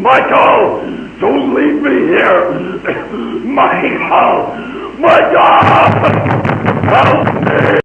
Michael, don't leave me here. Michael, Michael,